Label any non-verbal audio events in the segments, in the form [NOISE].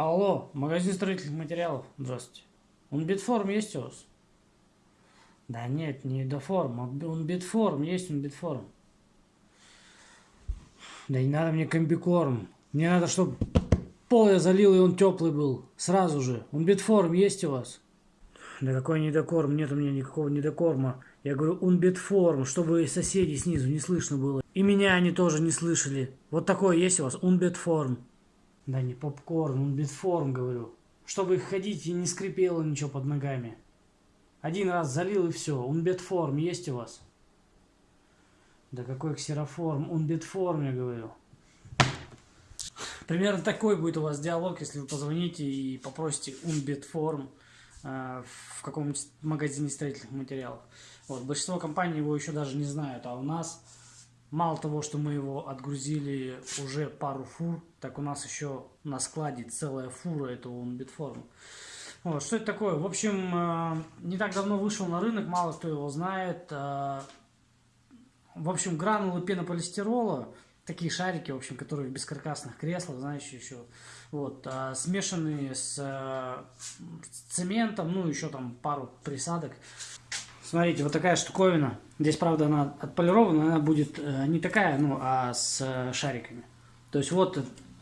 Алло, магазин строительных материалов. Здравствуйте. Он битформ есть у вас? Да нет, не доформ, а он битформ, есть он битформ. Да не надо мне комбикорм. Мне надо, чтобы пол я залил, и он теплый был. Сразу же. Он битформ есть у вас? Да какой недокорм? Нет у меня никакого недокорма. Я говорю, он битформ, чтобы соседей снизу не слышно было. И меня они тоже не слышали. Вот такой есть у вас? Он битформ. Да не попкорн, он битформ, говорю. Чтобы ходить и не скрипело ничего под ногами. Один раз залил и все. Он битформ есть у вас? Да какой ксероформ? Он битформ, я говорю. Примерно такой будет у вас диалог, если вы позвоните и попросите Unbitform э, в каком-нибудь магазине строительных материалов. Вот, большинство компаний его еще даже не знают, а у нас мало того, что мы его отгрузили уже пару фур, так у нас еще на складе целая фура этого Unbitform. Вот, что это такое? В общем, э, не так давно вышел на рынок, мало кто его знает. Э, в общем, гранулы пенополистирола, такие шарики, в общем, которые в бескаркасных креслах, знаешь, еще, вот, а, смешанные с цементом, ну, еще там пару присадок. Смотрите, вот такая штуковина. Здесь, правда, она отполирована, она будет э, не такая, ну, а с э, шариками. То есть вот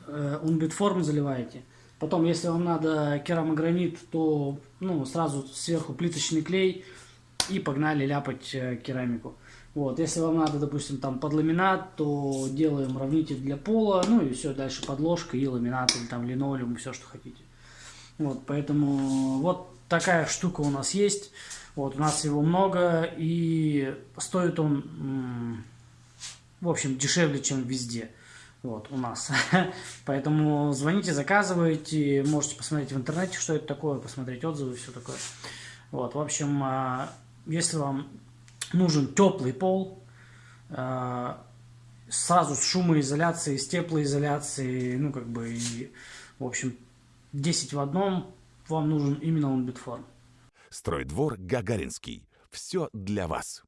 э, унбитформ заливаете. Потом, если вам надо керамогранит, то ну, сразу сверху плиточный клей и погнали ляпать э, керамику. Вот, если вам надо, допустим, там под ламинат, то делаем равнитель для пола, ну и все, дальше подложка и ламинат, или там линолеум, все, что хотите. Вот, поэтому вот такая штука у нас есть. Вот, у нас его много, и стоит он, в общем, дешевле, чем везде. Вот, у нас. [LAUGHS] Поэтому звоните, заказывайте, можете посмотреть в интернете, что это такое, посмотреть отзывы, все такое. Вот, в общем, а, если вам нужен теплый пол, э, сразу с шумоизоляцией, с теплоизоляцией, ну, как бы, и, в общем, 10 в одном, вам нужен именно он битформ. Стройдвор Гагаринский. Все для вас.